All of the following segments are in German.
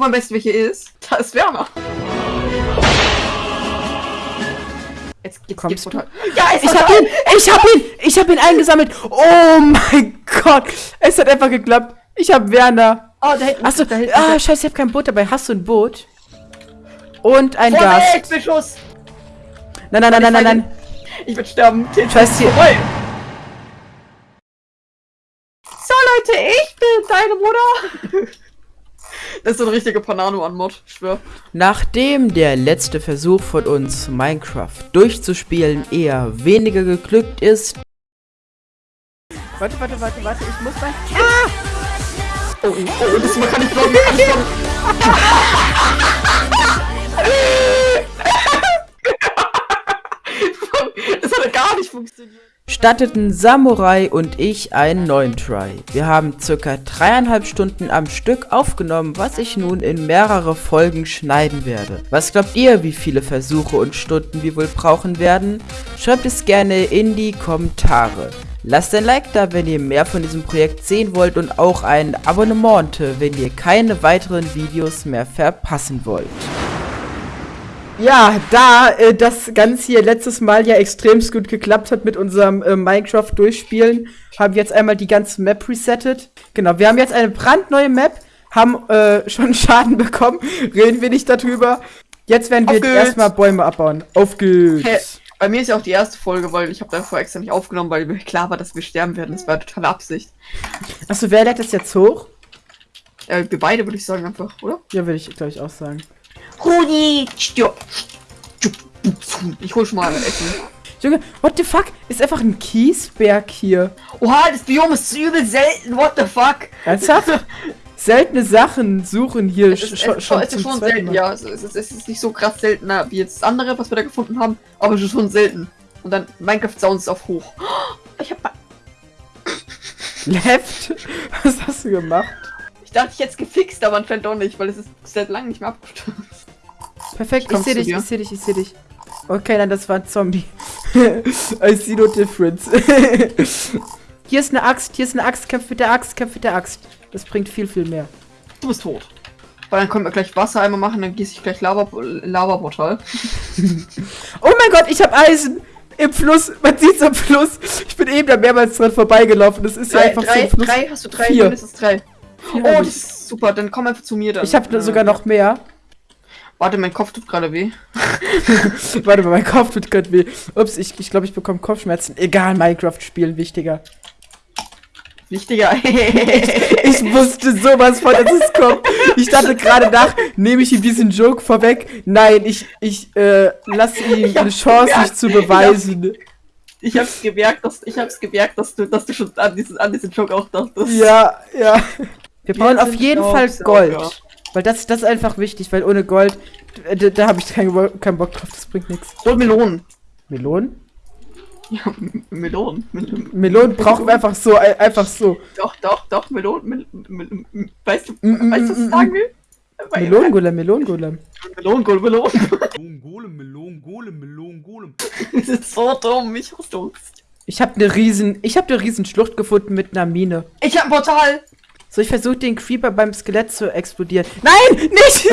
Guck mal, weißt du, welche ist? Da ist Werner. Jetzt geht's, Kommst geht's. Ja, es Ich hab ihn! Ich hab ihn! Ich hab ihn eingesammelt! Oh mein Gott! Es hat einfach geklappt. Ich hab Werner. Oh, da hinten. Achso, da hinten. ah, scheiße, ich hab kein Boot dabei. Hast du ein Boot? Und ein Vorwärts, Gas. Beschuss! Nein, nein, nein, nein, nein, nein. Ich will sterben. Scheiß hier. So, Leute, ich bin deine Mutter. Das ist so ein richtiger Panano-Anmod, ich schwör. Nachdem der letzte Versuch von uns, Minecraft durchzuspielen, eher weniger geglückt ist. Warte, warte, warte, warte, ich muss mal. Oh, oh, oh, das man kann nicht blocken, kann nicht blocken. Das hat gar nicht funktioniert. Starteten Samurai und ich einen neuen Try. Wir haben circa dreieinhalb Stunden am Stück aufgenommen, was ich nun in mehrere Folgen schneiden werde. Was glaubt ihr, wie viele Versuche und Stunden wir wohl brauchen werden? Schreibt es gerne in die Kommentare. Lasst ein Like da, wenn ihr mehr von diesem Projekt sehen wollt und auch ein Abonnement, wenn ihr keine weiteren Videos mehr verpassen wollt. Ja, da äh, das Ganze hier letztes Mal ja extrem gut geklappt hat mit unserem äh, Minecraft-Durchspielen, haben wir jetzt einmal die ganze Map resettet. Genau, wir haben jetzt eine brandneue Map, haben äh, schon Schaden bekommen, reden wir nicht darüber. Jetzt werden wir erstmal Bäume abbauen. Auf geht's. Hä? Bei mir ist ja auch die erste Folge, weil ich habe davor extra nicht aufgenommen, weil mir klar war, dass wir sterben werden. Das war totale Absicht. Achso, wer lädt das jetzt hoch? Äh, wir beide würde ich sagen einfach, oder? Ja, würde ich, glaube ich, auch sagen. Rudi! Ich hol schon mal Essen. Junge, what the fuck? Ist einfach ein Kiesberg hier. Oha, das Biom ist übel selten, what the fuck? Ernsthaft? Seltene Sachen suchen hier Es ist, sch- es schon, es ist schon selten, Mal. ja. Es ist, es ist nicht so krass seltener wie jetzt das andere, was wir da gefunden haben, aber es ist schon selten. Und dann Minecraft Sounds auf hoch. Ich hab. Left? Was hast du gemacht? Ich dachte, ich hätte es gefixt, aber anscheinend doch nicht, weil es ist seit langem nicht mehr abgestürzt. Perfekt, ich Kommst sehe du dich, dir? ich sehe dich, ich sehe dich. Okay, nein, das war ein Zombie. I see no difference. hier ist eine Axt, hier ist eine Axt, kämpf mit der Axt, kämpf mit der Axt. Das bringt viel, viel mehr. Du bist tot. Weil dann können wir gleich Wasser einmal machen, dann gieße ich gleich Lava, Lava-Portal. Oh mein Gott, ich habe Eisen! Im Fluss, man sieht's am Fluss. Ich bin eben da mehrmals dran vorbeigelaufen. Das ist ja Drei, einfach drei, so ein Fluss. drei, hast du drei? Vier. Mindestens drei. Vier Oh, das ich ist super, dann komm einfach zu mir dann. ich habe Äh, sogar noch mehr. Warte, mein Kopf tut gerade weh. Warte mal, mein Kopf tut gerade weh. Ups, ich glaube, ich, glaub, ich bekomme Kopfschmerzen. Egal, Minecraft spielen wichtiger. Wichtiger. Ich wusste sowas von, dass es kommt. Ich dachte gerade nach, nehme ich ihm diesen Joke vorweg. Nein, ich, ich, äh, lasse ihm Ich eine Chance, gemerkt. sich zu beweisen. Ich hab's gemerkt, dass ich hab's gemerkt, dass du, dass du schon an diesen, an diesen Joke auch dachtest. Ja, ja. Wir brauchen auf jeden Fall. Gold. Weil das, das ist einfach wichtig, weil ohne Gold, äh, da, da habe ich keinen, keinen Bock drauf, das bringt nichts. Hol Melonen. Melonen? Ja, Melonen. Mel Melonen brauchen wir einfach so, ein- einfach so. Doch, doch, doch, Melonen. Mel Mel Mel weißt du, Mm, mm, weißt du, was ich sagen will? Melonengolem, Melonengolem. Melonen, Melonen, Melonen. Melon, Golem, Melon, Golem, Melon, Golem. Das ist so dumm, ich hasse Angst. Ich habe eine riesen, ich habe eine riesen Schlucht gefunden mit einer Mine. Ich hab ein Portal. So, ich versuche den Creeper beim Skelett zu explodieren. Nein, nicht!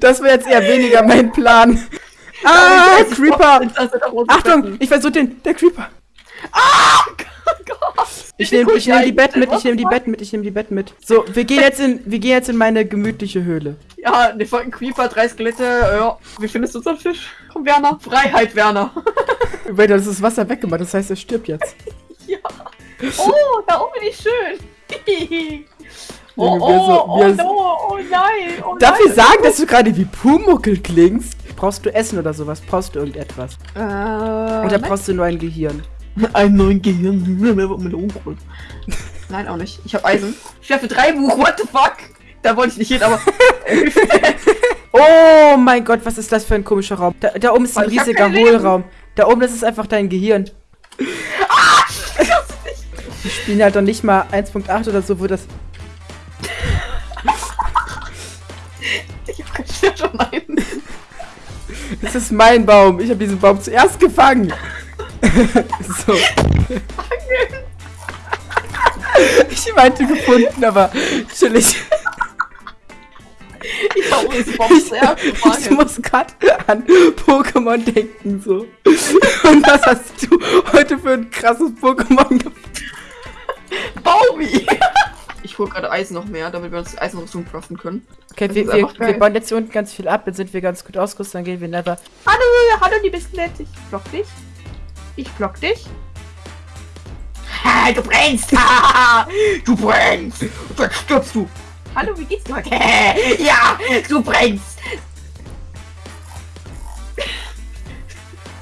das wäre jetzt eher weniger mein Plan. Ah, Creeper! Achtung, ich versuche den, der Creeper. Gott. Ich nehme ich nehm die Betten mit, ich nehme die Betten mit, ich nehme die Betten mit. So, wir gehen jetzt in, wir gehen jetzt in meine gemütliche Höhle. Ja, ne folgen Creeper, drei Skelette. Ja, wie findest du unseren Fisch? Komm, Werner. Freiheit, Werner. Weil das ist Wasser weggemacht, das heißt, er stirbt jetzt. Oh, da oben bin ich schön. oh, oh, oh, no, oh nein. Oh Darf ich nein. sagen, dass du gerade wie Pumuckel klingst? Brauchst du Essen oder sowas? Brauchst du irgendetwas? Äh, Oder brauchst du nur ein Gehirn? Ein neuen Gehirn. Melonen. Nein, auch nicht. Ich habe Eisen. Ich werfe drei Buch. What the fuck? Da wollte ich nicht hin, aber. Oh mein Gott, was ist das für ein komischer Raum? Da, da oben ist ein riesiger. Hohlraum. Da oben, das ist einfach dein Gehirn. Die spielen halt doch nicht mal 1.8 oder so, wo das. ich hab schon einen. Das ist mein Baum. Ich habe diesen Baum zuerst gefangen. so. Ich meinte gefunden, aber chillig. Ich hab Ich muss gerade an Pokémon denken, so. Und was hast du heute für ein krasses Pokémon gefunden? Baumi! Ich hol gerade Eisen noch mehr, damit wir uns Eisenrüstung craften können. Okay, Das wir, wir, wir bauen jetzt hier unten ganz viel ab, dann sind wir ganz gut ausgerüstet, dann gehen wir nether. Hallo, hallo, liebes Nett. Ich block dich. Ich block dich. Ha, du brennst! Ha, du brennst! Und dann stirbst du! Hallo, wie geht's dir heute? Ja, du brennst!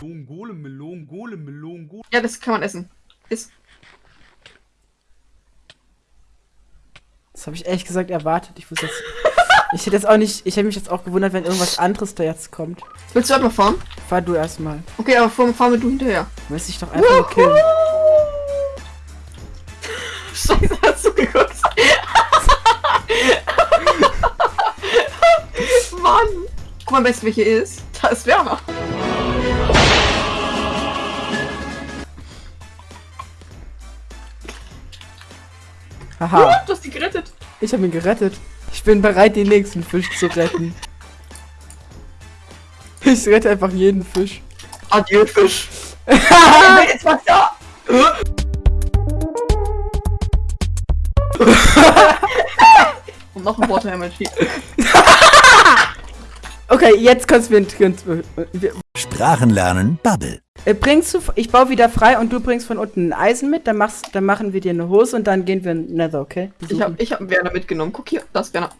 Melon, Golem, Melon, Golem, Melon, Golem. Ja, das kann man essen. Ist. Das habe ich ehrlich gesagt erwartet. Ich wusste jetzt. Ich hätte jetzt auch nicht. Ich hätte mich jetzt auch gewundert, wenn irgendwas anderes da jetzt kommt. Willst du halt mal fahren? Fahr du erstmal. Okay, aber fahr, fahr mit du hinterher. Du willst dich doch einfach nur killen. Scheiße, hast du geguckt? Mann! Guck mal, besten, wer hier ist. Da ist Werner. Haha, Du hast die gerettet. Ich habe ihn gerettet. Ich bin bereit, den nächsten Fisch zu retten. Ich rette einfach jeden Fisch. Adieu, Fisch. Jetzt was da. Und noch ein Waterhammer Sheep. Okay, jetzt konzentrieren wir. Sprachen lernen, Bubble. Äh, bringst du, ich baue wieder frei und du bringst von unten ein Eisen mit, dann, machst, dann machen wir dir eine Hose und dann gehen wir in Nether, okay? Ich hab, ich hab Werner mitgenommen. Guck hier, das ist Werner.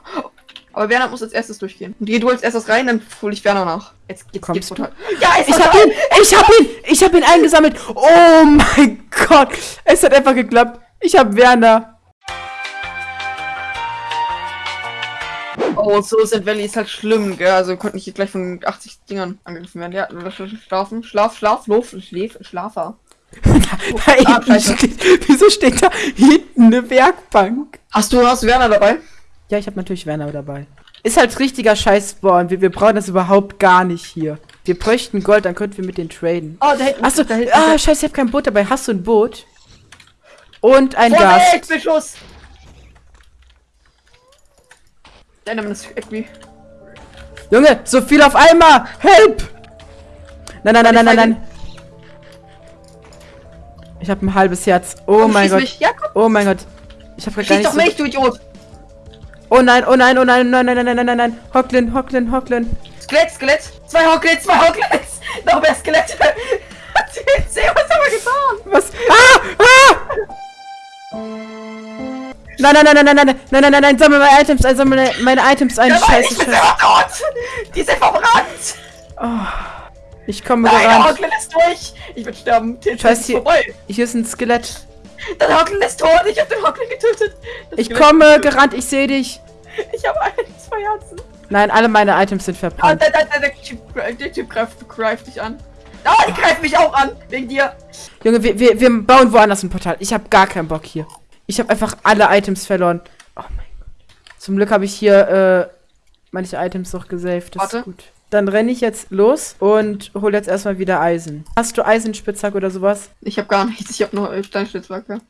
Aber Werner muss als erstes durchgehen. Und geh du als erstes rein, dann hol ich Werner nach. Jetzt geht's, Kommst geht's du? total. Ja, Ich hab ihn, ich hab ihn, ich hab ihn eingesammelt. Oh mein Gott, es hat einfach geklappt. Ich hab Werner. Oh, so sind Valley ist halt schlimm, gell? Also wir konnten nicht gleich von 80 Dingern angegriffen werden. Ja, schlafen, schlaf, schlaf, Luft, schläf, Schlafer. Da scheiße. steht, wieso steht da hinten eine Werkbank? Hast du, hast du Werner dabei? Ja, ich habe natürlich Werner dabei. Ist halt richtiger Scheiß-Spawn. Wir, wir brauchen das überhaupt gar nicht hier. Wir bräuchten Gold, dann könnten wir mit denen traden. Oh, da hinten. Achso, da hinten. ah, scheiße, ich hab kein Boot dabei. Hast du ein Boot? Und ein Gas. Vorsicht, Beschuss! Der Enderman ist irgendwie. Junge, so viel auf einmal! Help! Nein, nein, nein, nein, nein, nein. Ich habe ein halbes Herz. Oh Komm, mein Gott. Mich. Ja, Oh mein Gott. Ich habe gar schieß nicht doch so mich, du Idiot! Oh nein, oh nein, oh nein, nein, nein, nein, nein, nein, nein, nein. Hocklin, Hocklin, Hocklin. Skelett, Skelett! Zwei Hocklets, zwei Hocklets! Noch mehr Skelette! Seh, was haben wir getan? Was? Ah! Ah! Nein, nein, nein, nein, nein, nein, nein, nein, nein, nein, sammle meine Items sammle meine, meine Items ein. Scheiße, scheiße. Die sind verbrannt! Ich komme Nein, gerannt. Hocklen ist durch! Ich bin sterben. Tilted Scheiß ist hier- vorbei. Hier ist ein Skelett. Der Hocklen ist tot! Ich hab den Hocklen getötet! Das Ich Skelett- komme gerannt, ich sehe dich. Ich hab ein, zwei Herzen. Nein, alle meine Items sind Ah, verbrannt. der, der, der, der Typ, der Typ greift, greift dich an. Ah, die greift mich auch an! Wegen dir! Junge, wir, wir, wir bauen woanders ein Portal. Ich habe gar keinen Bock hier. Ich habe einfach alle Items verloren. Oh mein Gott. Zum Glück habe ich hier äh, manche Items noch gesaved. Das Warte. ist gut. Dann renne ich jetzt los und hole jetzt erstmal wieder Eisen. Hast du Eisenspitzhack oder sowas? Ich hab gar nichts, ich hab nur Steinschlitzwerke.